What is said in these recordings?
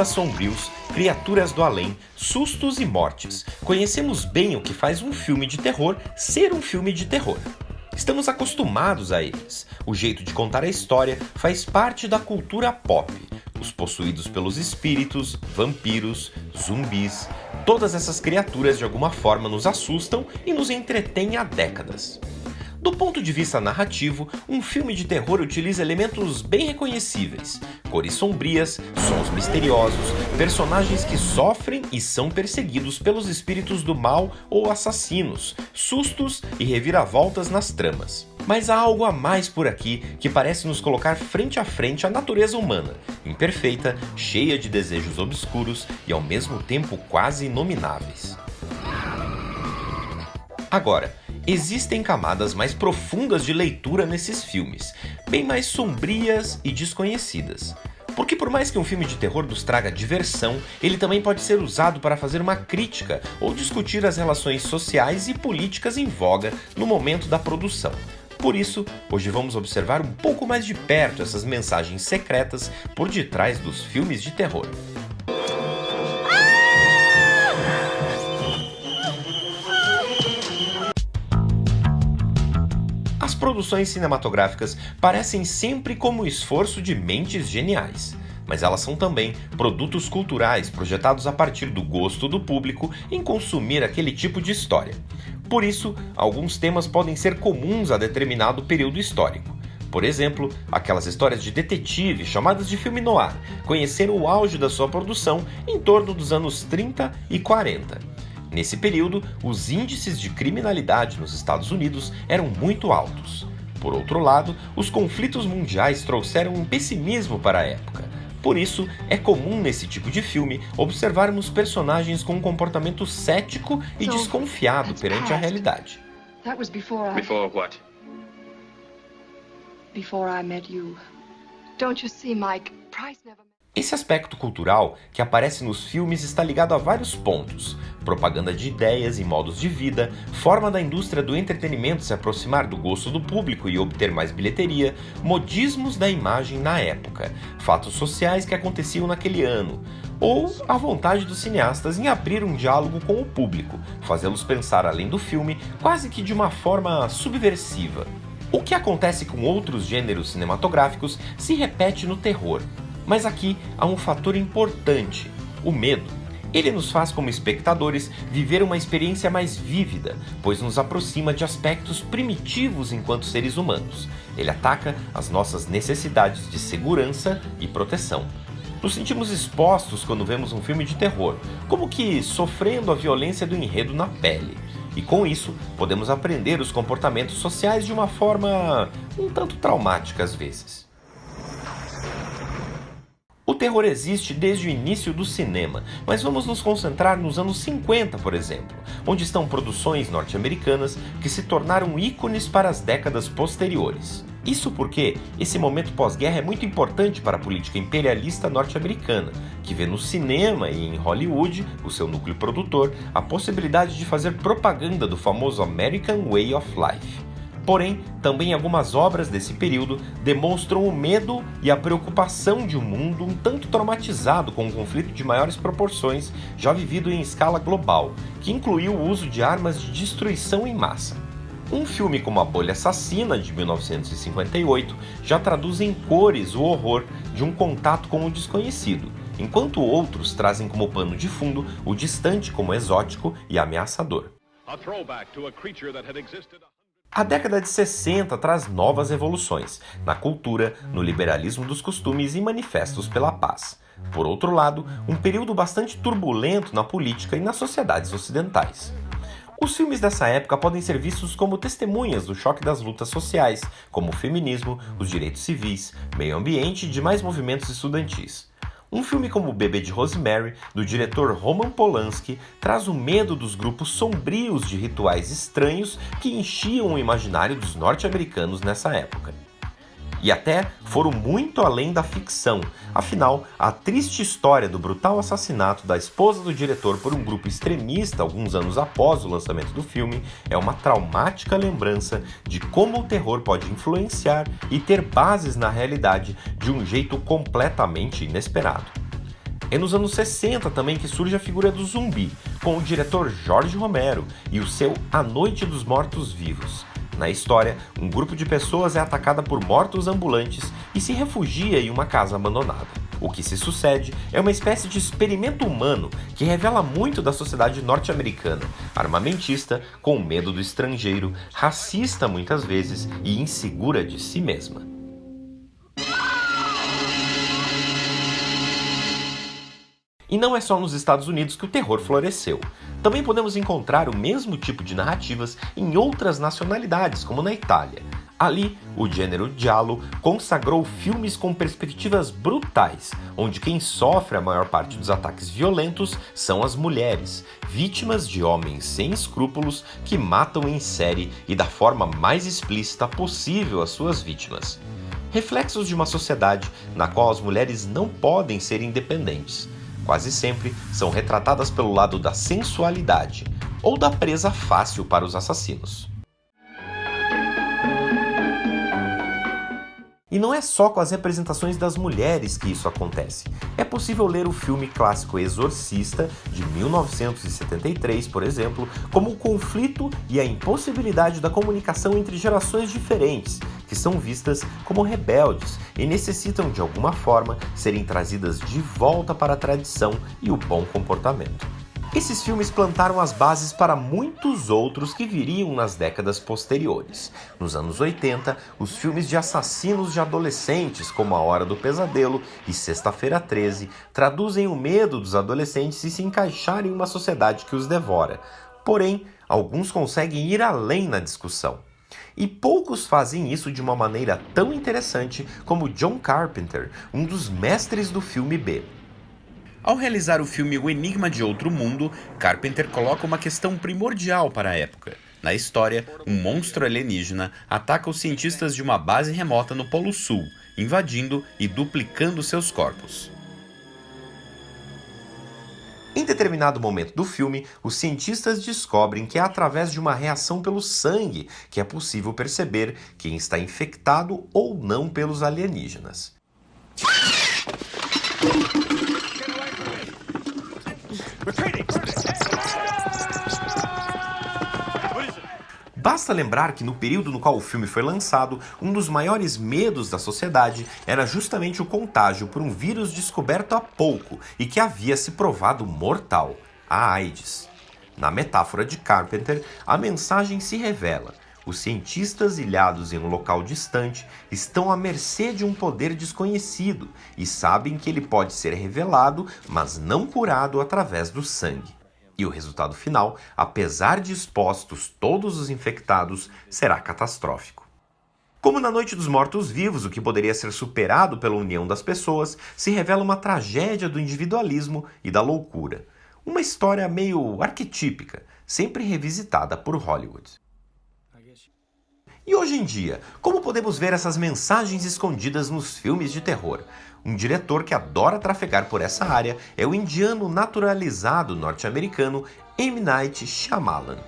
climas sombrios, criaturas do além, sustos e mortes. Conhecemos bem o que faz um filme de terror ser um filme de terror. Estamos acostumados a eles. O jeito de contar a história faz parte da cultura pop. Os possuídos pelos espíritos, vampiros, zumbis, todas essas criaturas de alguma forma nos assustam e nos entretêm há décadas. Do ponto de vista narrativo, um filme de terror utiliza elementos bem reconhecíveis: cores sombrias, sons misteriosos, personagens que sofrem e são perseguidos pelos espíritos do mal ou assassinos, sustos e reviravoltas nas tramas. Mas há algo a mais por aqui que parece nos colocar frente a frente à natureza humana, imperfeita, cheia de desejos obscuros e ao mesmo tempo quase inomináveis. Agora, existem camadas mais profundas de leitura nesses filmes, bem mais sombrias e desconhecidas. Porque por mais que um filme de terror nos traga diversão, ele também pode ser usado para fazer uma crítica ou discutir as relações sociais e políticas em voga no momento da produção. Por isso, hoje vamos observar um pouco mais de perto essas mensagens secretas por detrás dos filmes de terror. Produções cinematográficas parecem sempre como o esforço de mentes geniais, mas elas são também produtos culturais projetados a partir do gosto do público em consumir aquele tipo de história. Por isso, alguns temas podem ser comuns a determinado período histórico. Por exemplo, aquelas histórias de detetive chamadas de filme noir conheceram o auge da sua produção em torno dos anos 30 e 40. Nesse período, os índices de criminalidade nos Estados Unidos eram muito altos. Por outro lado, os conflitos mundiais trouxeram um pessimismo para a época. Por isso, é comum nesse tipo de filme observarmos personagens com um comportamento cético e desconfiado perante a realidade. Before what? Before I met you. Don't you see, Mike? Price never esse aspecto cultural que aparece nos filmes está ligado a vários pontos: propaganda de ideias e modos de vida, forma da indústria do entretenimento se aproximar do gosto do público e obter mais bilheteria, modismos da imagem na época, fatos sociais que aconteciam naquele ano, ou a vontade dos cineastas em abrir um diálogo com o público, fazê-los pensar além do filme, quase que de uma forma subversiva. O que acontece com outros gêneros cinematográficos se repete no terror. Mas aqui há um fator importante: o medo. Ele nos faz, como espectadores, viver uma experiência mais vívida, pois nos aproxima de aspectos primitivos enquanto seres humanos. Ele ataca as nossas necessidades de segurança e proteção. Nos sentimos expostos quando vemos um filme de terror, como que sofrendo a violência do enredo na pele. E com isso, podemos aprender os comportamentos sociais de uma forma um tanto traumática às vezes. Terror existe desde o início do cinema, mas vamos nos concentrar nos anos 50, por exemplo, onde estão produções norte-americanas que se tornaram ícones para as décadas posteriores. Isso porque esse momento pós-guerra é muito importante para a política imperialista norte-americana, que vê no cinema e em Hollywood, o seu núcleo produtor, a possibilidade de fazer propaganda do famoso American Way of Life. Porém, também algumas obras desse período demonstram o medo e a preocupação de um mundo um tanto traumatizado com um conflito de maiores proporções já vivido em escala global, que incluiu o uso de armas de destruição em massa. Um filme como A Bolha Assassina, de 1958, já traduz em cores o horror de um contato com o desconhecido, enquanto outros trazem como pano de fundo o distante como exótico e ameaçador. A década de 60 traz novas evoluções na cultura, no liberalismo dos costumes e manifestos pela paz. Por outro lado, um período bastante turbulento na política e nas sociedades ocidentais. Os filmes dessa época podem ser vistos como testemunhas do choque das lutas sociais, como o feminismo, os direitos civis, meio ambiente e demais movimentos estudantis. Um filme como O Bebê de Rosemary, do diretor Roman Polanski, traz o medo dos grupos sombrios de rituais estranhos que enchiam o imaginário dos norte-americanos nessa época e até foram muito além da ficção. Afinal, a triste história do brutal assassinato da esposa do diretor por um grupo extremista alguns anos após o lançamento do filme é uma traumática lembrança de como o terror pode influenciar e ter bases na realidade de um jeito completamente inesperado. É nos anos 60 também que surge a figura do zumbi, com o diretor Jorge Romero e o seu A Noite dos Mortos Vivos. Na história, um grupo de pessoas é atacada por mortos ambulantes e se refugia em uma casa abandonada. O que se sucede é uma espécie de experimento humano que revela muito da sociedade norte-americana, armamentista, com medo do estrangeiro, racista muitas vezes e insegura de si mesma. E não é só nos Estados Unidos que o terror floresceu. Também podemos encontrar o mesmo tipo de narrativas em outras nacionalidades, como na Itália. Ali, o gênero giallo consagrou filmes com perspectivas brutais, onde quem sofre a maior parte dos ataques violentos são as mulheres, vítimas de homens sem escrúpulos que matam em série e da forma mais explícita possível as suas vítimas. Reflexos de uma sociedade na qual as mulheres não podem ser independentes quase sempre são retratadas pelo lado da sensualidade ou da presa fácil para os assassinos. E não é só com as representações das mulheres que isso acontece. É possível ler o filme clássico Exorcista, de 1973, por exemplo, como o conflito e a impossibilidade da comunicação entre gerações diferentes, que são vistas como rebeldes e necessitam de alguma forma serem trazidas de volta para a tradição e o bom comportamento. Esses filmes plantaram as bases para muitos outros que viriam nas décadas posteriores. Nos anos 80, os filmes de assassinos de adolescentes, como A Hora do Pesadelo e Sexta-feira 13, traduzem o medo dos adolescentes e se encaixar em uma sociedade que os devora. Porém, alguns conseguem ir além na discussão. E poucos fazem isso de uma maneira tão interessante como John Carpenter, um dos mestres do filme B. Ao realizar o filme O Enigma de Outro Mundo, Carpenter coloca uma questão primordial para a época. Na história, um monstro alienígena ataca os cientistas de uma base remota no Polo Sul, invadindo e duplicando seus corpos. Em determinado momento do filme, os cientistas descobrem que é através de uma reação pelo sangue que é possível perceber quem está infectado ou não pelos alienígenas. Basta lembrar que no período no qual o filme foi lançado, um dos maiores medos da sociedade era justamente o contágio por um vírus descoberto há pouco e que havia se provado mortal, a AIDS. Na metáfora de Carpenter, a mensagem se revela. Os cientistas ilhados em um local distante estão à mercê de um poder desconhecido e sabem que ele pode ser revelado, mas não curado através do sangue. E o resultado final, apesar de expostos todos os infectados, será catastrófico. Como na Noite dos Mortos-Vivos, o que poderia ser superado pela união das pessoas, se revela uma tragédia do individualismo e da loucura. Uma história meio arquetípica, sempre revisitada por Hollywood. E hoje em dia, como podemos ver essas mensagens escondidas nos filmes de terror? Um diretor que adora trafegar por essa área é o indiano naturalizado norte-americano M. Night Shyamalan.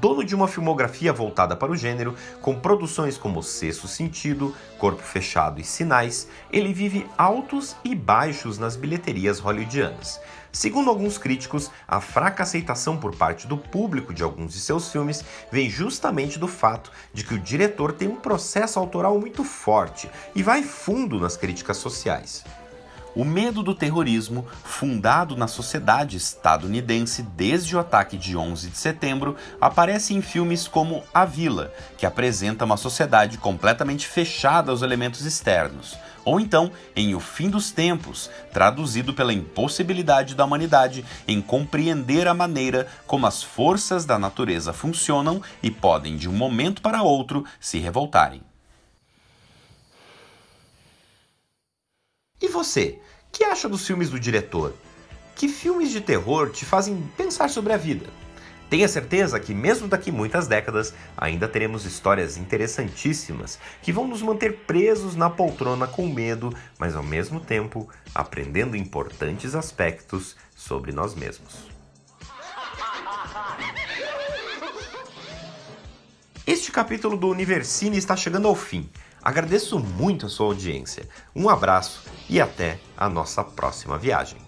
Dono de uma filmografia voltada para o gênero, com produções como Sexto Sentido, Corpo Fechado e Sinais, ele vive altos e baixos nas bilheterias hollywoodianas. Segundo alguns críticos, a fraca aceitação por parte do público de alguns de seus filmes vem justamente do fato de que o diretor tem um processo autoral muito forte e vai fundo nas críticas sociais. O medo do terrorismo, fundado na sociedade estadunidense desde o ataque de 11 de setembro, aparece em filmes como A Vila, que apresenta uma sociedade completamente fechada aos elementos externos, ou então em O Fim dos Tempos, traduzido pela impossibilidade da humanidade em compreender a maneira como as forças da natureza funcionam e podem de um momento para outro se revoltarem. E você, que acha dos filmes do diretor? Que filmes de terror te fazem pensar sobre a vida? Tenha certeza que, mesmo daqui muitas décadas, ainda teremos histórias interessantíssimas que vão nos manter presos na poltrona com medo, mas ao mesmo tempo aprendendo importantes aspectos sobre nós mesmos. Este capítulo do Universine está chegando ao fim. Agradeço muito a sua audiência. Um abraço e até a nossa próxima viagem.